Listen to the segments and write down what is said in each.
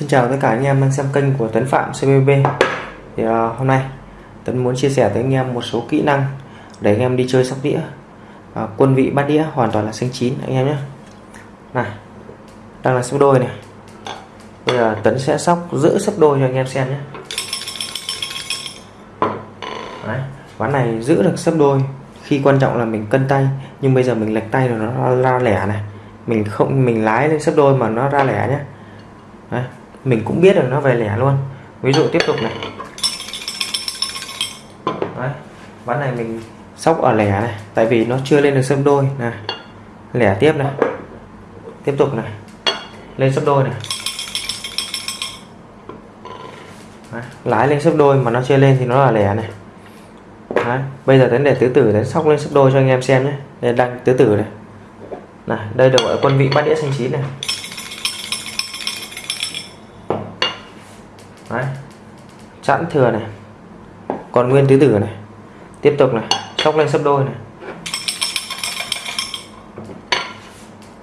xin chào tất cả anh em đang xem kênh của Tuấn Phạm CBB thì uh, hôm nay Tuấn muốn chia sẻ tới anh em một số kỹ năng để anh em đi chơi sóc đĩa. Uh, quân vị bát đĩa hoàn toàn là xanh chín anh em nhé. Này đang là sóc đôi này. Bây giờ Tuấn sẽ sóc giữ sóc đôi cho anh em xem nhé. Đấy, ván này giữ được sấp đôi. Khi quan trọng là mình cân tay nhưng bây giờ mình lệch tay rồi nó ra lẻ này. Mình không mình lái lên sấp đôi mà nó ra lẻ nhé. Đấy, mình cũng biết được nó về lẻ luôn. Ví dụ tiếp tục này. Đấy, ván này mình sóc ở lẻ này tại vì nó chưa lên được sấp đôi. Này lẻ tiếp này. Tiếp tục này. Lên sấp đôi này. Đấy, lái lên sấp đôi mà nó chưa lên thì nó là lẻ này. Đấy, bây giờ đến để tứ tử đến sóc lên sấp đôi cho anh em xem nhé. Đây đang tứ tử này. Này đây được gọi quân vị bát đĩa xanh chín này. Đấy. chẵn thừa này. Còn nguyên tứ tử này. Tiếp tục này. Sóc lên sấp đôi này.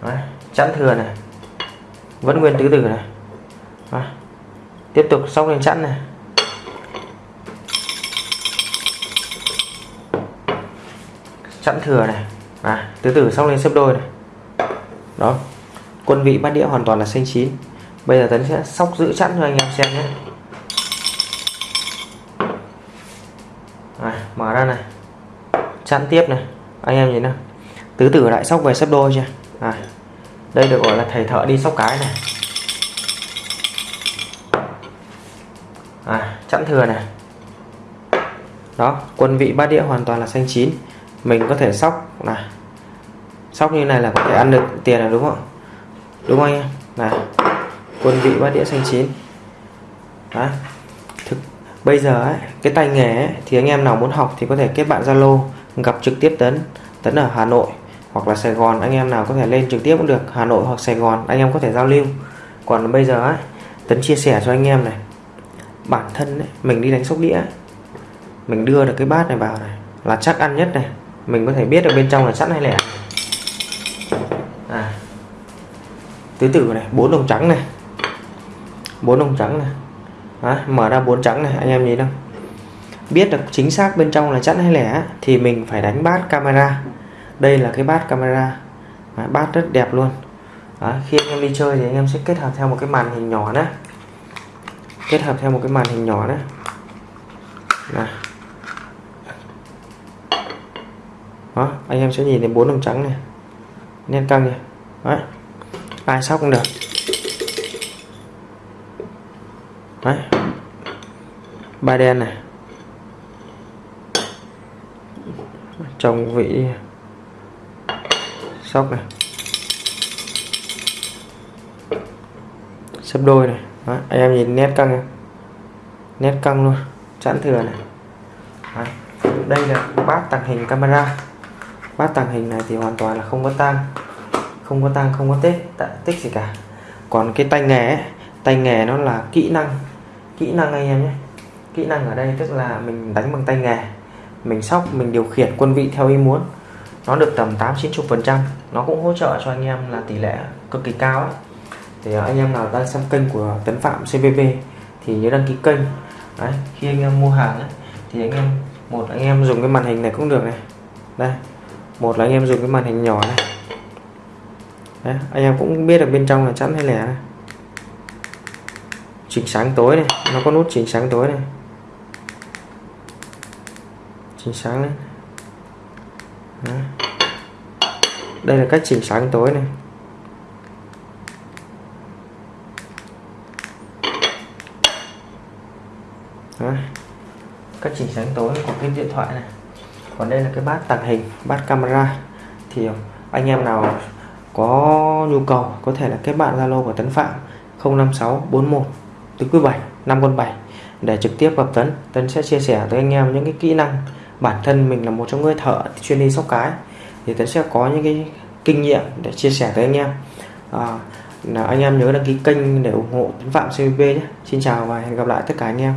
Đấy. chẵn thừa này. Vẫn nguyên tứ tử này. Đấy. tiếp tục sóc lên chẵn này. Chẵn thừa này. À, tứ tử sóc lên sấp đôi này. Đó. Quân vị bát đĩa hoàn toàn là xanh chín. Bây giờ tấn sẽ sóc giữ chẵn cho anh em xem nhé. Này, mở ra này. Chặn tiếp này. Anh em nhìn nào. Tứ tử lại sóc về sấp đôi chưa? À, đây được gọi là thầy thợ đi sóc cái này. À, chẵn thừa này. Đó quân vị bát đĩa hoàn toàn là xanh chín. Mình có thể sóc này. Sóc như này là có thể ăn được tiền là đúng không? Đúng không anh em? Này quân vị bát đĩa xanh chín. Đấy. Bây giờ ấy, cái tay nghề ấy, thì anh em nào muốn học thì có thể kết bạn Zalo gặp trực tiếp Tấn Tấn ở Hà Nội hoặc là Sài Gòn anh em nào có thể lên trực tiếp cũng được Hà Nội hoặc Sài Gòn anh em có thể giao lưu. Còn bây giờ ấy, Tấn chia sẻ cho anh em này bản thân ấy, mình đi đánh sóc đĩa mình đưa được cái bát này vào này là chắc ăn nhất này mình có thể biết được bên trong là sẵn hay lẻ. À, tứ tử này bốn đồng trắng này bốn đồng trắng này. Đó, mở ra bốn trắng này anh em nhìn không biết được chính xác bên trong là chẵn hay lẻ thì mình phải đánh bát camera. Đây là cái bát camera. Đó, bát rất đẹp luôn. Đó, khi anh em đi chơi thì anh em sẽ kết hợp theo một cái màn hình nhỏ nữa kết hợp theo một cái màn hình nhỏ nữa này đó anh em sẽ nhìn thấy bốn đồng trắng này. Nên căng này đấy. Ai sóc cũng được. Đấy. Ba đen này. Trong vị sóc này. Sấp đôi này. Đấy, anh em nhìn nét căng này. nét căng luôn. Chẵn thừa này. Đấy. đây là bát tàng hình camera. Bát tàng hình này thì hoàn toàn là không có tang. Không có tang không có tết tích gì cả. Còn cái tay nghề ấy, tay nghề nó là kỹ năng kỹ năng anh em nhé. Kỹ năng ở đây tức là mình đánh bằng tay nghề. Mình sóc mình điều khiển quân vị theo ý muốn. Nó được tầm 8 90 phần trăm. Nó cũng hỗ trợ cho anh em là tỷ lệ cực kỳ cao ấy. thì ờ, anh em nào đang xem kênh của Tấn Phạm CVV thì nhớ đăng ký kênh. Đấy, khi anh em mua hàng ấy, thì anh em một anh em dùng cái màn hình này cũng được này. Đây một là anh em dùng cái màn hình nhỏ này. Đấy, anh em cũng biết được bên trong là chẵn hay lẻ này chỉnh sáng tối này nó có nút chỉnh sáng tối này chỉnh sáng lên đây là cách chỉnh sáng tối này. Cách chỉnh sáng tối của cái điện thoại này. Còn đây là cái bát tàng hình, bát camera. Thì ờ, anh em nào có nhu cầu có thể là kết bạn Zalo của Tấn Phạm 05641 tứ quý 7 5 con 7 để trực tiếp gặp Tấn Tấn sẽ chia sẻ tới anh em những cái kỹ năng bản thân mình là một trong người thợ chuyên đi sóc cái. Thì Tấn sẽ có những cái kinh nghiệm để chia sẻ tới anh em. À, là anh em nhớ đăng ký kênh để ủng hộ Tấn Phạm CVB nhé. Xin chào và hẹn gặp lại tất cả anh em.